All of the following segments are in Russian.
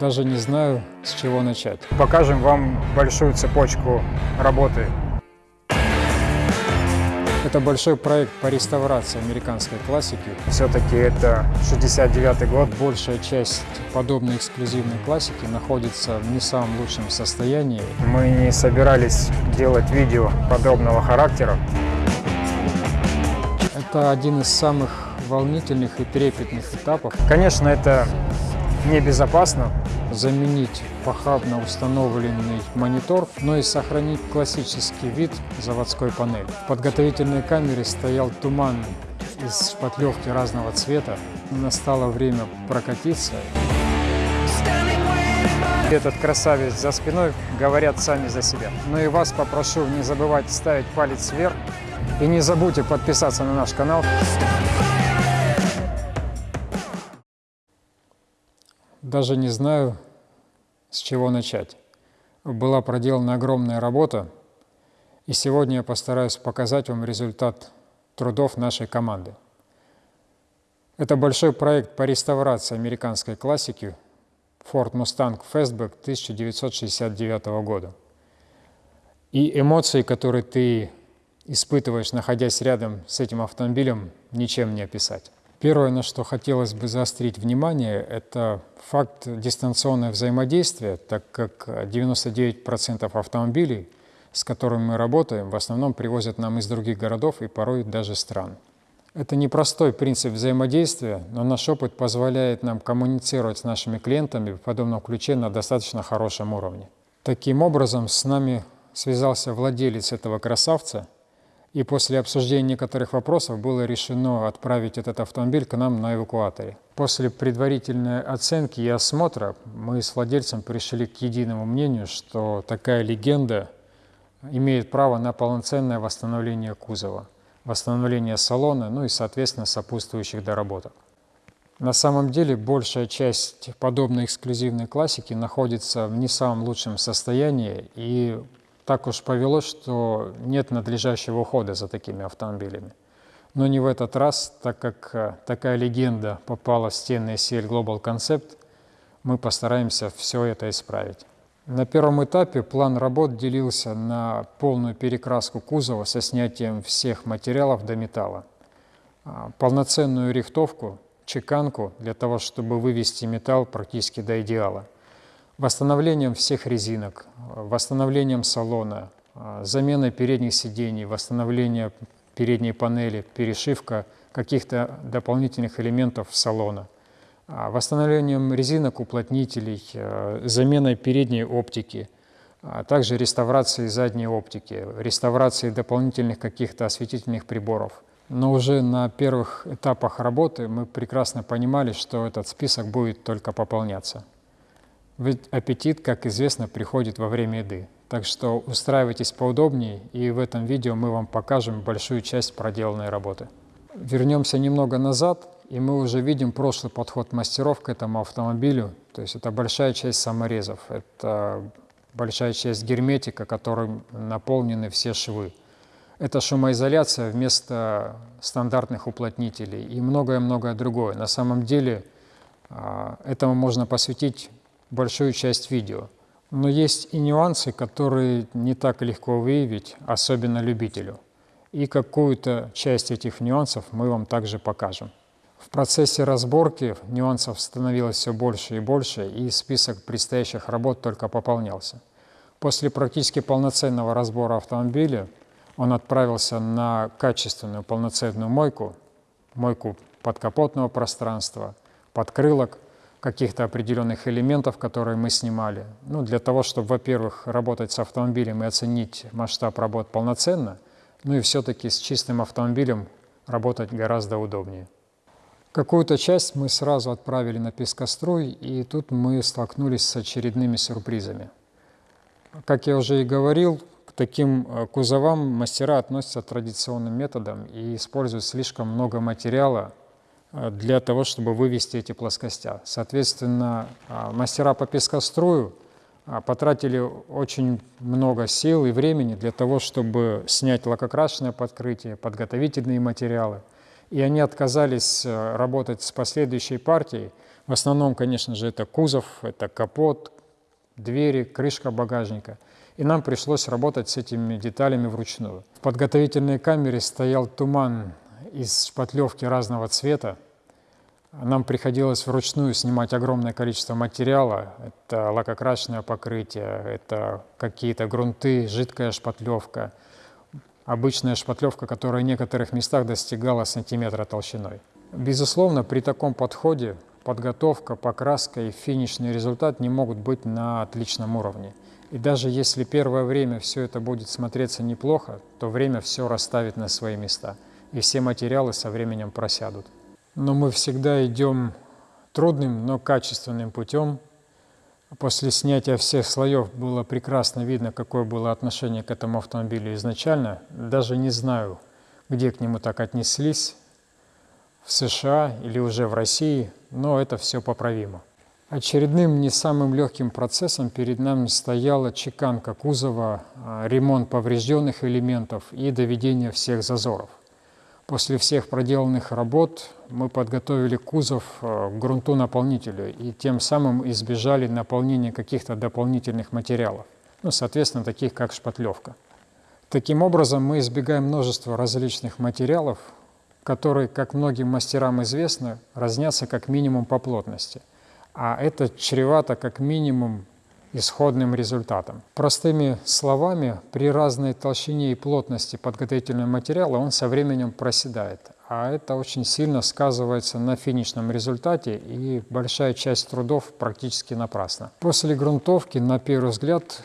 Даже не знаю, с чего начать. Покажем вам большую цепочку работы. Это большой проект по реставрации американской классики. Все-таки это 69 год. Большая часть подобной эксклюзивной классики находится в не самом лучшем состоянии. Мы не собирались делать видео подобного характера. Это один из самых волнительных и трепетных этапов. Конечно, это небезопасно. Заменить похабно установленный монитор, но и сохранить классический вид заводской панели. В подготовительной камере стоял туман из шпатлевки разного цвета. Настало время прокатиться. Этот красавец за спиной говорят сами за себя. Но и вас попрошу не забывать ставить палец вверх. И не забудьте подписаться на наш канал. Даже не знаю, с чего начать. Была проделана огромная работа, и сегодня я постараюсь показать вам результат трудов нашей команды. Это большой проект по реставрации американской классики Ford Mustang Fastback 1969 года. И эмоции, которые ты испытываешь, находясь рядом с этим автомобилем, ничем не описать. Первое, на что хотелось бы заострить внимание, это факт дистанционного взаимодействия, так как 99% автомобилей, с которыми мы работаем, в основном привозят нам из других городов и порой даже стран. Это непростой принцип взаимодействия, но наш опыт позволяет нам коммуницировать с нашими клиентами в подобном ключе на достаточно хорошем уровне. Таким образом, с нами связался владелец этого красавца – и после обсуждения некоторых вопросов было решено отправить этот автомобиль к нам на эвакуаторе. После предварительной оценки и осмотра мы с владельцем пришли к единому мнению, что такая легенда имеет право на полноценное восстановление кузова, восстановление салона, ну и, соответственно, сопутствующих доработок. На самом деле большая часть подобной эксклюзивной классики находится в не самом лучшем состоянии, и так уж повелось, что нет надлежащего ухода за такими автомобилями. Но не в этот раз, так как э, такая легенда попала в стены SL Global Concept, мы постараемся все это исправить. На первом этапе план работ делился на полную перекраску кузова со снятием всех материалов до металла, а, полноценную рихтовку, чеканку для того, чтобы вывести металл практически до идеала – восстановлением всех резинок, восстановлением салона, заменой передних сидений, восстановление передней панели, перешивка каких-то дополнительных элементов салона, восстановлением резинок, уплотнителей, заменой передней оптики, а также реставрацией задней оптики, реставрацией дополнительных каких-то осветительных приборов. Но уже на первых этапах работы мы прекрасно понимали, что этот список будет только пополняться. Ведь аппетит, как известно, приходит во время еды. Так что устраивайтесь поудобнее, и в этом видео мы вам покажем большую часть проделанной работы. Вернемся немного назад, и мы уже видим прошлый подход мастеров к этому автомобилю. То есть это большая часть саморезов, это большая часть герметика, которым наполнены все швы. Это шумоизоляция вместо стандартных уплотнителей и многое-многое другое. На самом деле а, этому можно посвятить большую часть видео. Но есть и нюансы, которые не так легко выявить, особенно любителю. И какую-то часть этих нюансов мы вам также покажем. В процессе разборки нюансов становилось все больше и больше, и список предстоящих работ только пополнялся. После практически полноценного разбора автомобиля он отправился на качественную полноценную мойку, мойку подкапотного пространства, подкрылок, каких-то определенных элементов, которые мы снимали. Ну, для того, чтобы, во-первых, работать с автомобилем и оценить масштаб работ полноценно, ну и все-таки с чистым автомобилем работать гораздо удобнее. Какую-то часть мы сразу отправили на пескоструй, и тут мы столкнулись с очередными сюрпризами. Как я уже и говорил, к таким э, кузовам мастера относятся традиционным методом и используют слишком много материала, для того, чтобы вывести эти плоскостя. Соответственно, а, мастера по пескострою а, потратили очень много сил и времени для того, чтобы снять лакокрасочное подкрытие, подготовительные материалы. И они отказались э, работать с последующей партией, В основном, конечно же, это кузов, это капот, двери, крышка багажника. И нам пришлось работать с этими деталями вручную. В подготовительной камере стоял туман из шпатлевки разного цвета. Нам приходилось вручную снимать огромное количество материала. Это лакокрасочное покрытие, это какие-то грунты, жидкая шпатлевка, обычная шпатлевка, которая в некоторых местах достигала сантиметра толщиной. Безусловно, при таком подходе подготовка, покраска и финишный результат не могут быть на отличном уровне. И даже если первое время все это будет смотреться неплохо, то время все расставит на свои места, и все материалы со временем просядут. Но мы всегда идем трудным, но качественным путем. После снятия всех слоев было прекрасно видно, какое было отношение к этому автомобилю изначально. Даже не знаю, где к нему так отнеслись, в США или уже в России, но это все поправимо. Очередным не самым легким процессом перед нами стояла чеканка кузова, а, ремонт поврежденных элементов и доведение всех зазоров. После всех проделанных работ мы подготовили кузов а, к грунту-наполнителю и тем самым избежали наполнения каких-то дополнительных материалов, ну, соответственно, таких как шпатлевка. Таким образом, мы избегаем множества различных материалов, которые, как многим мастерам известно, разнятся как минимум по плотности – а это чревато как минимум исходным результатом. Простыми словами, при разной толщине и плотности подготовительного материала он со временем проседает, а это очень сильно сказывается на финишном результате и большая часть трудов практически напрасна. После грунтовки, на первый взгляд,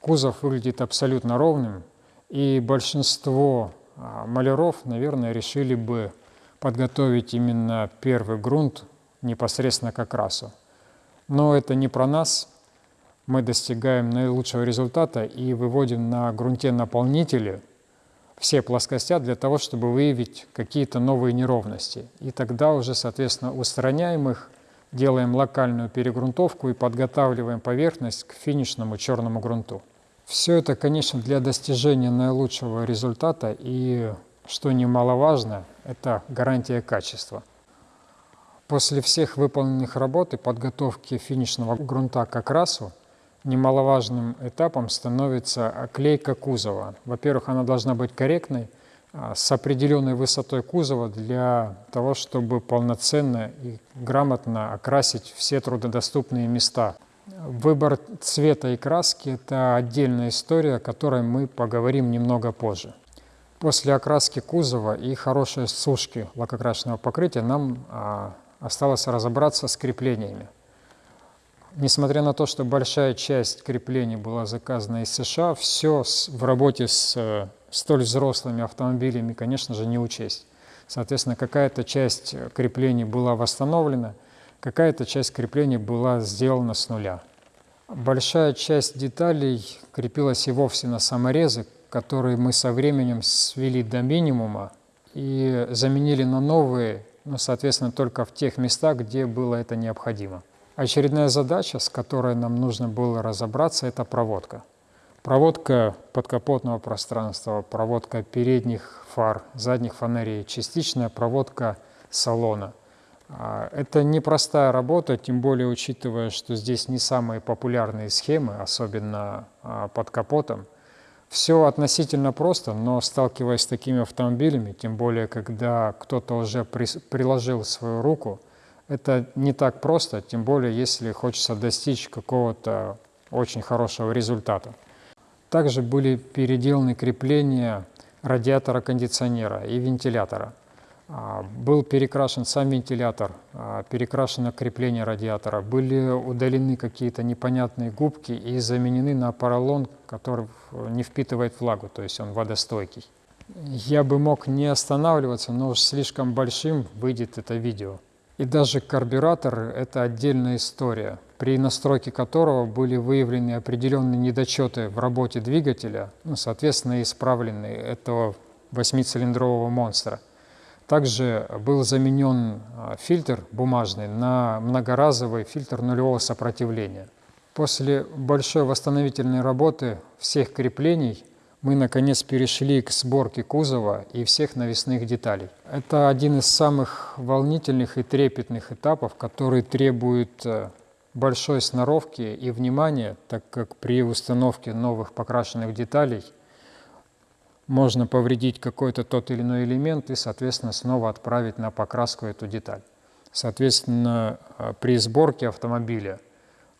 кузов выглядит абсолютно ровным, и большинство а, маляров, наверное, решили бы подготовить именно первый грунт непосредственно к окрасу. Но это не про нас. Мы достигаем наилучшего результата и выводим на грунте наполнители все плоскостя для того, чтобы выявить какие-то новые неровности. И тогда уже, соответственно, устраняем их, делаем локальную перегрунтовку и подготавливаем поверхность к финишному черному грунту. Все это, конечно, для достижения наилучшего результата и, что немаловажно, это гарантия качества. После всех выполненных работ и подготовки финишного грунта к окрасу немаловажным этапом становится оклейка кузова. Во-первых, она должна быть корректной, а, с определенной высотой кузова для того, чтобы полноценно и грамотно окрасить все трудодоступные места. Выбор цвета и краски – это отдельная история, о которой мы поговорим немного позже. После окраски кузова и хорошей сушки лакокрасочного покрытия нам а, осталось разобраться с креплениями. Несмотря на то, что большая часть креплений была заказана из США, все в работе с э, столь взрослыми автомобилями, конечно же, не учесть. Соответственно, какая-то часть креплений была восстановлена, какая-то часть креплений была сделана с нуля. Большая часть деталей крепилась и вовсе на саморезы, которые мы со временем свели до минимума и заменили на новые ну, соответственно, только в тех местах, где было это необходимо. Очередная задача, с которой нам нужно было разобраться, это проводка. Проводка подкапотного пространства, проводка передних фар, задних фонарей, частичная проводка салона. А, это непростая работа, тем более учитывая, что здесь не самые популярные схемы, особенно а, под капотом – все относительно просто, но сталкиваясь с такими автомобилями, тем более, когда кто-то уже при, приложил свою руку, это не так просто, тем более, если хочется достичь какого-то очень хорошего результата. Также были переделаны крепления радиатора кондиционера и вентилятора. А, был перекрашен сам вентилятор, а, перекрашено крепление радиатора, были удалены какие-то непонятные губки и заменены на поролон, который не впитывает влагу, то есть он водостойкий. Я бы мог не останавливаться, но слишком большим выйдет это видео. И даже карбюратор – это отдельная история, при настройке которого были выявлены определенные недочеты в работе двигателя, ну, соответственно, исправлены этого восьмицилиндрового монстра – также был заменен а, фильтр бумажный на многоразовый фильтр нулевого сопротивления. После большой восстановительной работы всех креплений мы наконец перешли к сборке кузова и всех навесных деталей. Это один из самых волнительных и трепетных этапов, который требует э, большой сноровки и внимания, так как при установке новых покрашенных деталей можно повредить какой-то тот или иной элемент и, соответственно, снова отправить на покраску эту деталь. Соответственно, э, при сборке автомобиля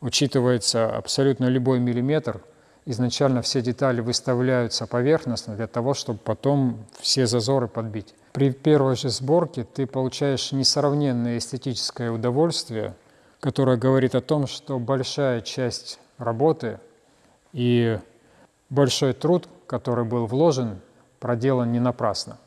учитывается абсолютно любой миллиметр – изначально все детали выставляются поверхностно для того, чтобы потом все зазоры подбить. При первой же сборке ты получаешь несравненное эстетическое удовольствие, которое говорит о том, что большая часть работы и большой труд, который был вложен, проделан не напрасно.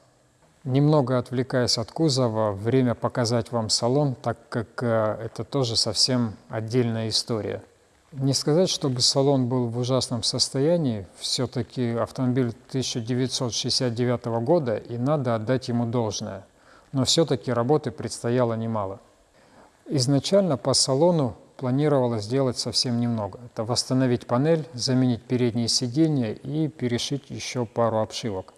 Немного отвлекаясь от кузова, время показать вам салон, так как э, это тоже совсем отдельная история – не сказать, чтобы салон был в ужасном состоянии, все-таки автомобиль 1969 года, и надо отдать ему должное. Но все-таки работы предстояло немало. Изначально по салону планировалось сделать совсем немного. Это восстановить панель, заменить передние сиденья и перешить еще пару обшивок.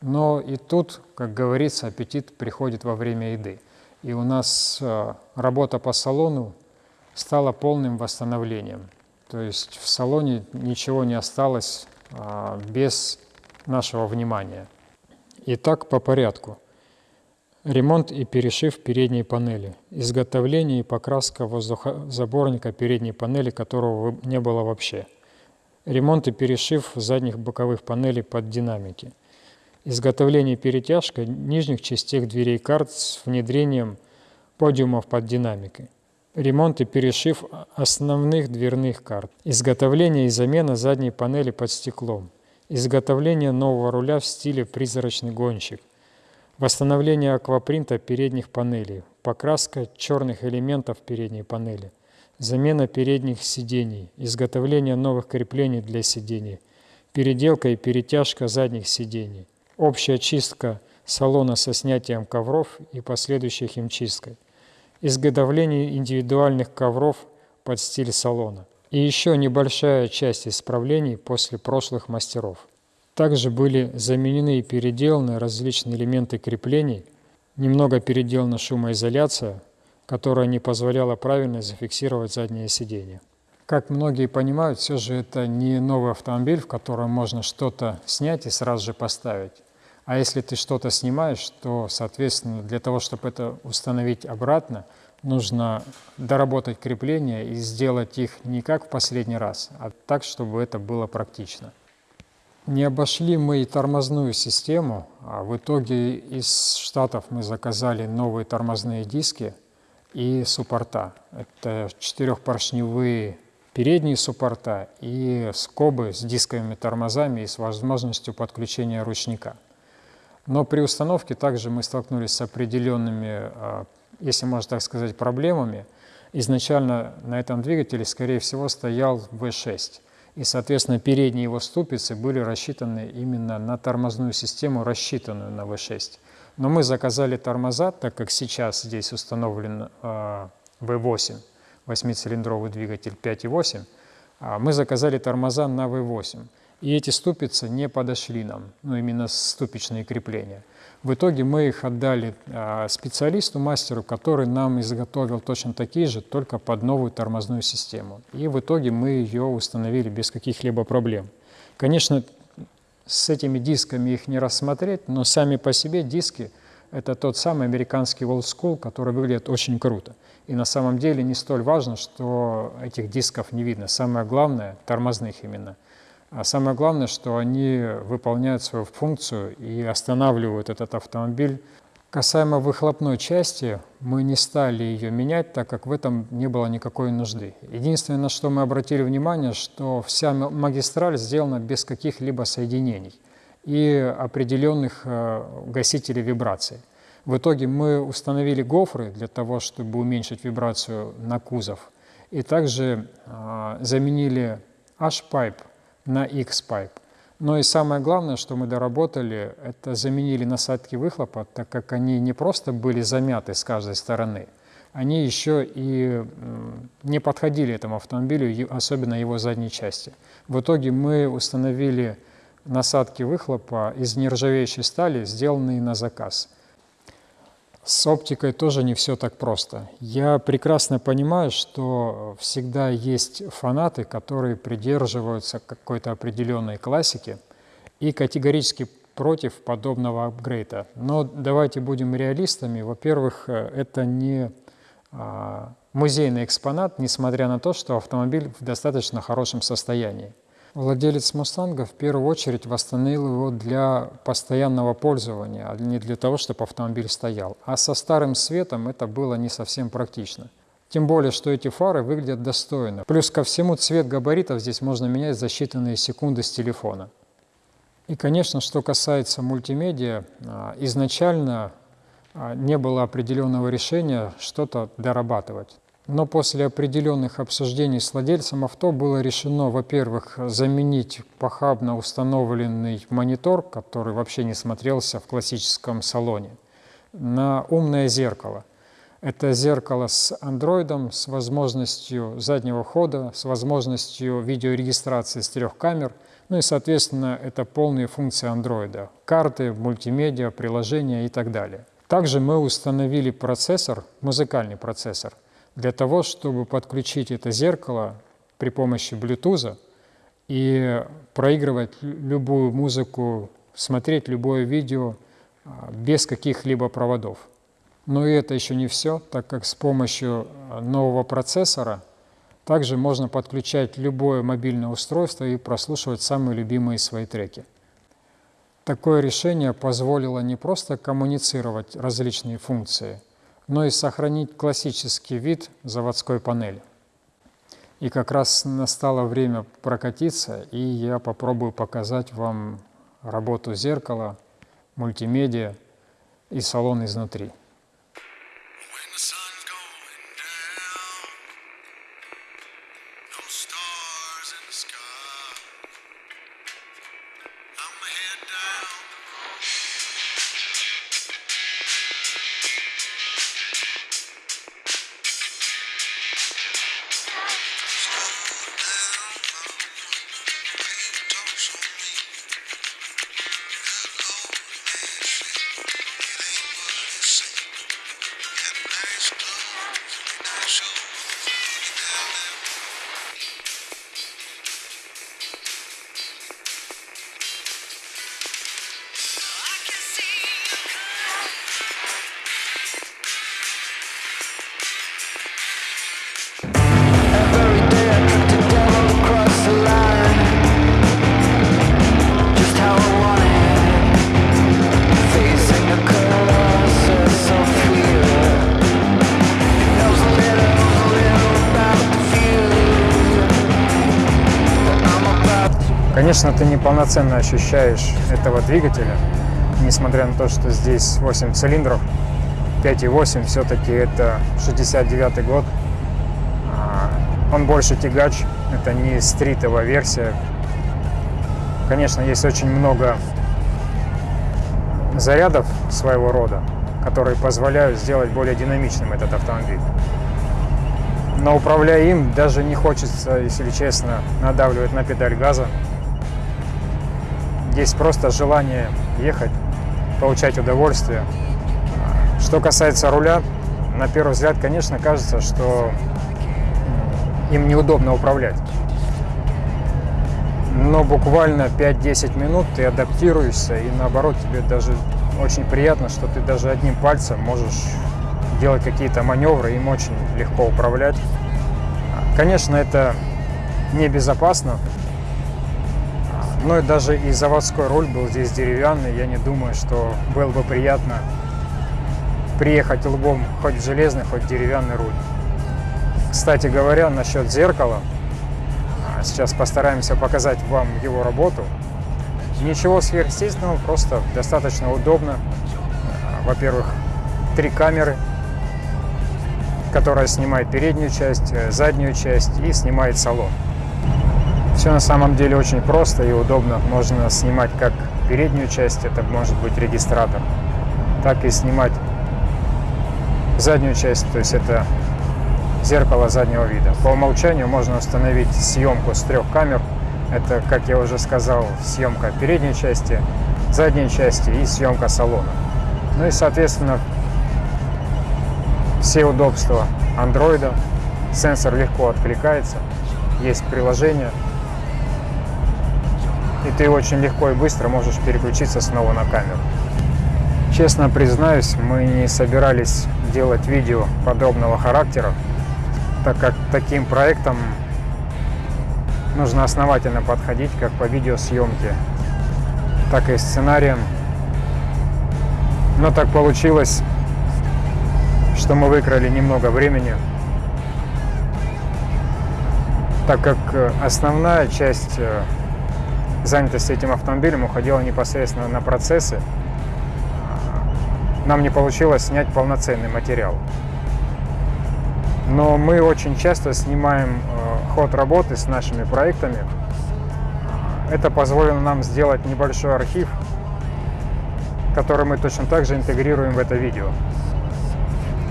Но и тут, как говорится, аппетит приходит во время еды. И у нас э, работа по салону стало полным восстановлением. То есть в салоне ничего не осталось а, без нашего внимания. Итак, по порядку. Ремонт и перешив передней панели. Изготовление и покраска воздухозаборника передней панели, которого не было вообще. Ремонт и перешив задних боковых панелей под динамики. Изготовление и перетяжка нижних частей дверей карт с внедрением подиумов под динамикой ремонт и перешив основных дверных карт, изготовление и замена задней панели под стеклом, изготовление нового руля в стиле призрачный гонщик, восстановление аквапринта передних панелей, покраска черных элементов передней панели, замена передних сидений, изготовление новых креплений для сидений, переделка и перетяжка задних сидений, общая чистка салона со снятием ковров и последующей химчисткой – изготовление индивидуальных ковров под стиль салона и еще небольшая часть исправлений после прошлых мастеров. Также были заменены и переделаны различные элементы креплений, немного переделана шумоизоляция, которая не позволяла правильно зафиксировать заднее сиденье. Как многие понимают, все же это не новый автомобиль, в котором можно что-то снять и сразу же поставить. А если ты что-то снимаешь, то, соответственно, для того, чтобы это установить обратно, нужно доработать крепления и сделать их не как в последний раз, а так, чтобы это было практично. Не обошли мы и тормозную систему, а в итоге из Штатов мы заказали новые тормозные диски и суппорта. Это четырехпоршневые передние суппорта и скобы с дисковыми тормозами и с возможностью подключения ручника. Но при установке также мы столкнулись с определенными, а, если можно так сказать, проблемами. Изначально на этом двигателе, скорее всего, стоял V6. И, соответственно, передние его ступицы были рассчитаны именно на тормозную систему, рассчитанную на V6. Но мы заказали тормоза, так как сейчас здесь установлен э, V8, 8-цилиндровый двигатель 5.8, а мы заказали тормоза на V8. И эти ступицы не подошли нам, ну именно ступичные крепления. В итоге мы их отдали а, специалисту, мастеру, который нам изготовил точно такие же, только под новую тормозную систему. И в итоге мы ее установили без каких-либо проблем. Конечно, с этими дисками их не рассмотреть, но сами по себе диски – это тот самый американский old school, который выглядит очень круто. И на самом деле не столь важно, что этих дисков не видно. Самое главное – тормозных именно – а самое главное, что они выполняют свою функцию и останавливают этот автомобиль. Касаемо выхлопной части, мы не стали ее менять, так как в этом не было никакой нужды. Единственное, на что мы обратили внимание, что вся магистраль сделана без каких-либо соединений и определенных э, гасителей вибрации. В итоге мы установили гофры для того, чтобы уменьшить вибрацию на кузов, и также э, заменили H-pipe на X-Pipe. Но и самое главное, что мы доработали, это заменили насадки выхлопа, так как они не просто были замяты с каждой стороны, они еще и не подходили этому автомобилю, особенно его задней части. В итоге мы установили насадки выхлопа из нержавеющей стали, сделанные на заказ. С оптикой тоже не все так просто. Я прекрасно понимаю, что всегда есть фанаты, которые придерживаются какой-то определенной классики и категорически против подобного апгрейда. Но давайте будем реалистами. Во-первых, это не а, музейный экспонат, несмотря на то, что автомобиль в достаточно хорошем состоянии. Владелец «Мустанга» в первую очередь восстановил его для постоянного пользования, а не для того, чтобы автомобиль стоял. А со старым светом это было не совсем практично. Тем более, что эти фары выглядят достойно. Плюс ко всему цвет габаритов здесь можно менять за считанные секунды с телефона. И, конечно, что касается мультимедиа, а, изначально а, не было определенного решения что-то дорабатывать. Но после определенных обсуждений с владельцем авто было решено, во-первых, заменить похабно установленный монитор, который вообще не смотрелся в классическом салоне, на умное зеркало. Это зеркало с андроидом, с возможностью заднего хода, с возможностью видеорегистрации с трех камер, ну и, соответственно, это полные функции андроида, карты, мультимедиа, приложения и так далее. Также мы установили процессор, музыкальный процессор, для того, чтобы подключить это зеркало при помощи Bluetooth и проигрывать любую музыку, смотреть любое видео а, без каких-либо проводов. Но и это еще не все, так как с помощью а, нового процессора также можно подключать любое мобильное устройство и прослушивать самые любимые свои треки. Такое решение позволило не просто коммуницировать различные функции – но и сохранить классический вид заводской панели. И как раз настало время прокатиться, и я попробую показать вам работу зеркала, мультимедиа и салон изнутри. Конечно, ты неполноценно ощущаешь этого двигателя, несмотря на то, что здесь 8 цилиндров, 5,8, все-таки это 69 год. А, он больше тягач, это не стритовая версия. Конечно, есть очень много зарядов своего рода, которые позволяют сделать более динамичным этот автомобиль. Но управляя им, даже не хочется, если честно, надавливать на педаль газа. Есть просто желание ехать, получать удовольствие. Что касается руля, на первый взгляд, конечно, кажется, что им неудобно управлять. Но буквально 5-10 минут ты адаптируешься, и наоборот, тебе даже очень приятно, что ты даже одним пальцем можешь делать какие-то маневры, им очень легко управлять. Конечно, это небезопасно, но и даже и заводской руль был здесь деревянный. Я не думаю, что было бы приятно приехать лбом хоть железный, хоть деревянный руль. Кстати говоря, насчет зеркала, а, сейчас постараемся показать вам его работу. Ничего сверхъестественного, просто достаточно удобно. А, во-первых, три камеры, которая снимает переднюю часть, э, заднюю часть и снимает салон. Все на самом деле очень просто и удобно. Можно снимать как переднюю часть, это может быть регистратор, так и снимать заднюю часть, то есть это зеркало заднего вида. По умолчанию можно установить съемку с трех камер, Это, как я уже сказал, съемка передней части, задней части и съемка салона. Ну и, соответственно, все удобства андроида. Сенсор легко откликается, есть приложение. И ты очень легко и быстро можешь переключиться снова на камеру. Честно признаюсь, мы не собирались делать видео подобного характера, так как таким проектом нужно основательно подходить как по видеосъемке, так и сценариям. Но так получилось, что мы выкрали немного времени, так как основная часть занятости этим автомобилем уходила непосредственно на процессы, нам не получилось снять полноценный материал. Но мы очень часто снимаем э, ход работы с нашими проектами. Это позволило нам сделать небольшой архив, который мы точно так же интегрируем в это видео.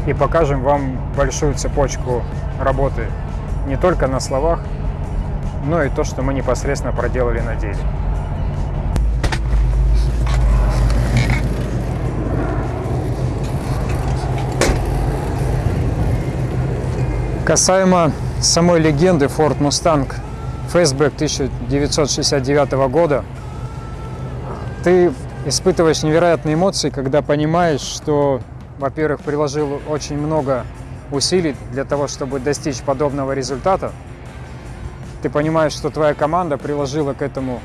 И покажем вам большую цепочку работы не только на словах, но и то, что мы непосредственно проделали на деле. Касаемо самой легенды Ford Mustang Fastback 1969 года, ты испытываешь невероятные эмоции, когда понимаешь, что, во-первых, приложил очень много усилий для того, чтобы достичь подобного результата. Ты понимаешь, что твоя команда приложила к этому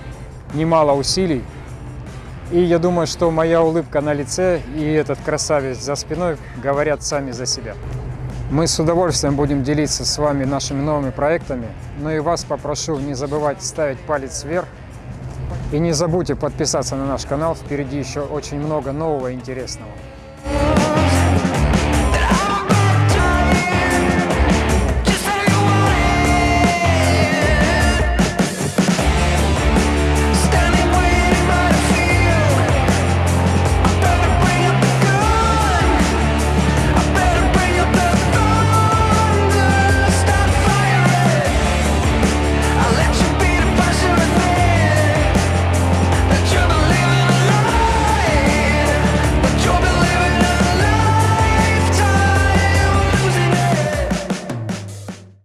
немало усилий. И я думаю, что моя улыбка на лице и этот красавец за спиной говорят сами за себя. Мы с удовольствием будем делиться с вами нашими новыми проектами. Но и вас попрошу не забывать ставить палец вверх. И не забудьте подписаться на наш канал. Впереди еще очень много нового и интересного.